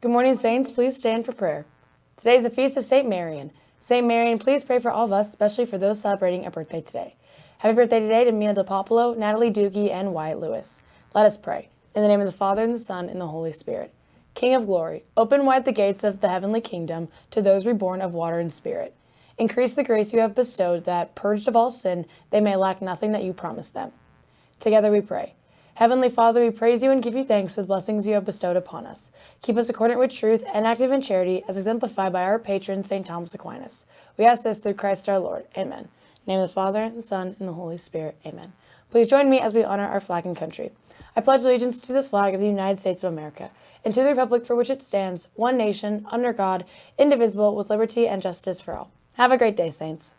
Good morning, Saints. Please stand for prayer. Today is the feast of St. Marian. St. Marian, please pray for all of us, especially for those celebrating a birthday today. Happy birthday today to Mina DePopolo, Natalie Doogie, and Wyatt Lewis. Let us pray. In the name of the Father, and the Son, and the Holy Spirit. King of glory, open wide the gates of the heavenly kingdom to those reborn of water and spirit. Increase the grace you have bestowed, that, purged of all sin, they may lack nothing that you promised them. Together we pray. Heavenly Father, we praise you and give you thanks for the blessings you have bestowed upon us. Keep us accordant with truth and active in charity, as exemplified by our patron, St. Thomas Aquinas. We ask this through Christ our Lord. Amen. Name of the Father, and the Son, and the Holy Spirit. Amen. Please join me as we honor our flag and country. I pledge allegiance to the flag of the United States of America, and to the republic for which it stands, one nation, under God, indivisible, with liberty and justice for all. Have a great day, Saints.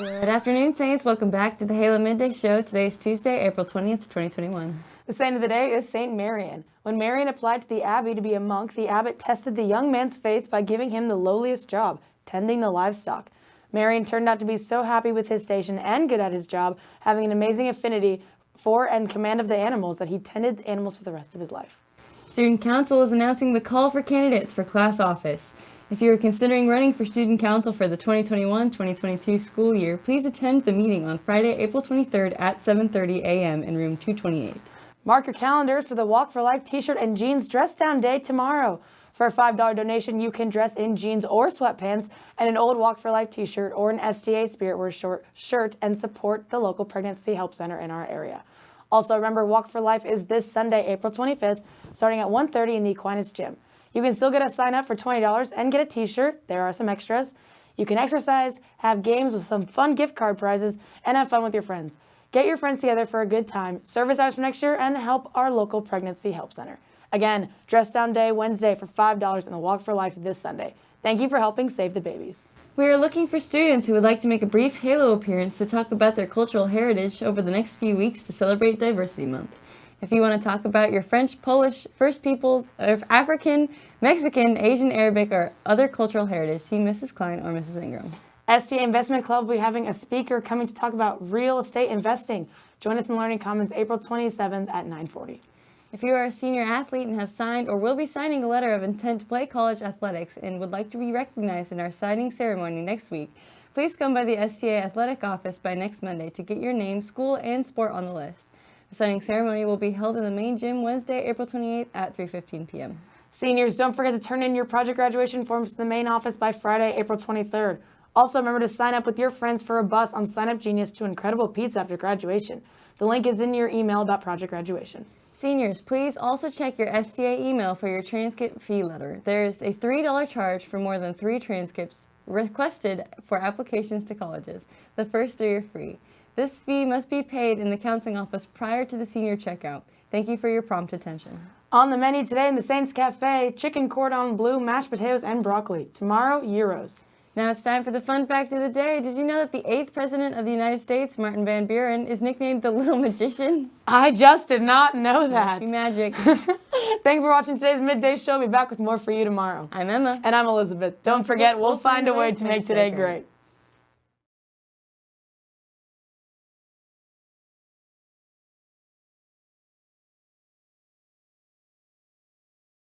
Good afternoon, Saints. Welcome back to the Halo Midday Show. Today is Tuesday, April 20th, 2021. The saint of the day is Saint Marian. When Marian applied to the abbey to be a monk, the abbot tested the young man's faith by giving him the lowliest job, tending the livestock. Marian turned out to be so happy with his station and good at his job, having an amazing affinity for and command of the animals that he tended the animals for the rest of his life. Student Council is announcing the call for candidates for class office. If you are considering running for Student Council for the 2021-2022 school year, please attend the meeting on Friday, April 23rd at 7.30 a.m. in room 228. Mark your calendars for the Walk for Life t-shirt and jeans dress down day tomorrow. For a $5 donation, you can dress in jeans or sweatpants and an old Walk for Life t-shirt or an Wear short shirt and support the local pregnancy help center in our area. Also, remember, Walk for Life is this Sunday, April 25th, starting at 1.30 in the Aquinas Gym. You can still get a sign up for $20 and get a t-shirt. There are some extras. You can exercise, have games with some fun gift card prizes, and have fun with your friends. Get your friends together for a good time, service hours for next year, and help our local Pregnancy Help Center. Again, Dress Down Day Wednesday for $5 and the Walk for Life this Sunday. Thank you for helping save the babies. We are looking for students who would like to make a brief Halo appearance to talk about their cultural heritage over the next few weeks to celebrate Diversity Month. If you want to talk about your French, Polish, First Peoples, African, Mexican, Asian, Arabic, or other cultural heritage, see Mrs. Klein or Mrs. Ingram. STA Investment Club will be having a speaker coming to talk about real estate investing. Join us in Learning Commons April 27th at 940. If you are a senior athlete and have signed or will be signing a letter of intent to play college athletics and would like to be recognized in our signing ceremony next week, please come by the STA Athletic Office by next Monday to get your name, school, and sport on the list. The signing ceremony will be held in the main gym Wednesday, April 28th at 3.15 p.m. Seniors, don't forget to turn in your project graduation forms to the main office by Friday, April 23rd. Also, remember to sign up with your friends for a bus on Sign Up Genius to Incredible Pizza after graduation. The link is in your email about project graduation. Seniors, please also check your STA email for your transcript fee letter. There's a $3 charge for more than three transcripts requested for applications to colleges. The first three are free. This fee must be paid in the counseling office prior to the senior checkout. Thank you for your prompt attention. On the menu today in the Saints Cafe, chicken cordon bleu, mashed potatoes, and broccoli. Tomorrow, gyros. Now it's time for the fun fact of the day. Did you know that the eighth president of the United States, Martin Van Buren, is nicknamed the Little Magician? I just did not know that. magic. Thank you for watching today's Midday Show. I'll be back with more for you tomorrow. I'm Emma. And I'm Elizabeth. Don't forget, we'll, we'll find, find a way to make today great. great.